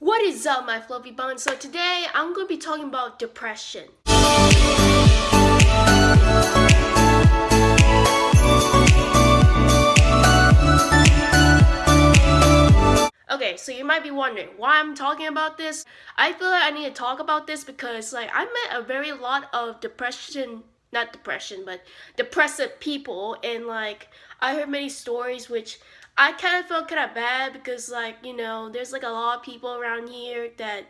What is up my fluffy buns? So today I'm going to be talking about depression. Okay, so you might be wondering why I'm talking about this. I feel like I need to talk about this because like I met a very lot of depression not depression, but depressive people and like I heard many stories which I kind of felt kind of bad because like, you know, there's like a lot of people around here that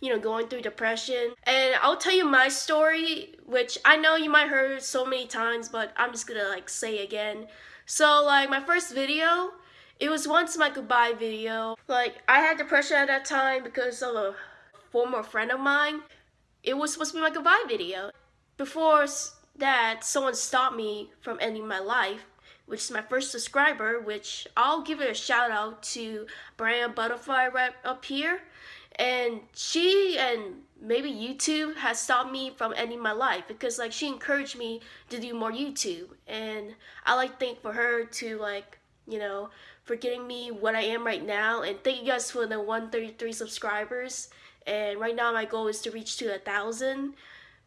you know, going through depression. And I'll tell you my story, which I know you might heard so many times, but I'm just gonna like say again. So like my first video, it was once my goodbye video. Like I had depression at that time because of a former friend of mine. It was supposed to be my goodbye video. Before that, someone stopped me from ending my life which is my first subscriber, which I'll give it a shout out to Brian Butterfly right up here. And she and maybe YouTube has stopped me from ending my life because like she encouraged me to do more YouTube. And I like thank for her to like, you know, for getting me what I am right now. And thank you guys for the 133 subscribers. And right now my goal is to reach to a thousand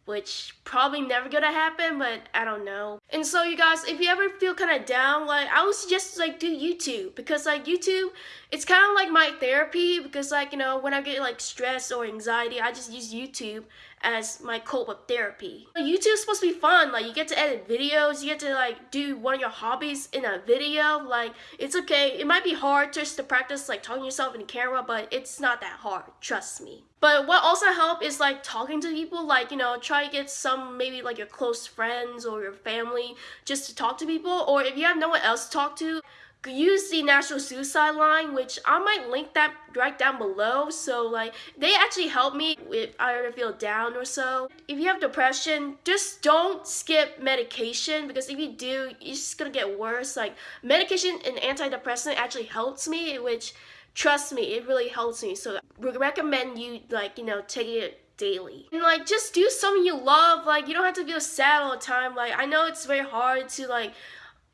which probably never gonna happen, but I don't know. And so you guys, if you ever feel kind of down, like I would suggest like do YouTube because like YouTube, it's kind of like my therapy because like you know when I get like stress or anxiety, I just use YouTube as my cope with therapy. YouTube is supposed to be fun, like you get to edit videos, you get to like do one of your hobbies in a video, like it's okay. It might be hard just to practice like talking yourself in the camera, but it's not that hard, trust me. But what also help is like talking to people, like you know, try to get some maybe like your close friends or your family just to talk to people, or if you have no one else to talk to, use the National Suicide Line, which I might link that right down below. So like they actually help me if I ever feel down or so. If you have depression, just don't skip medication because if you do, it's just gonna get worse. Like medication and antidepressant actually helps me, which trust me, it really helps me. So we recommend you like, you know, take it daily. And like just do something you love. Like you don't have to feel sad all the time. Like I know it's very hard to like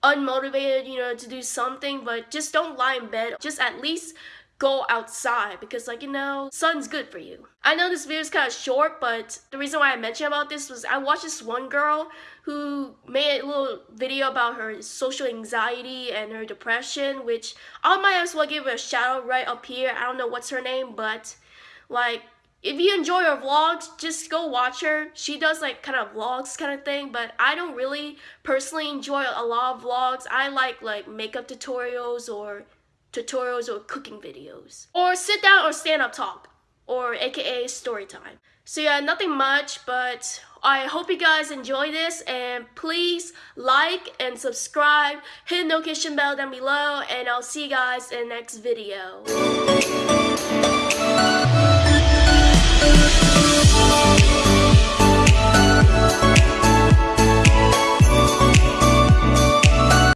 unmotivated, you know, to do something, but just don't lie in bed. Just at least go outside because like you know sun's good for you i know this video is kind of short but the reason why i mentioned about this was i watched this one girl who made a little video about her social anxiety and her depression which i might as well give her a shout out right up here i don't know what's her name but like if you enjoy her vlogs, just go watch her. She does like kind of vlogs kind of thing, but I don't really personally enjoy a lot of vlogs. I like like makeup tutorials or tutorials, or cooking videos. Or sit down or stand up talk, or aka story time. So yeah, nothing much, but I hope you guys enjoy this and please like and subscribe, hit the notification bell down below, and I'll see you guys in the next video.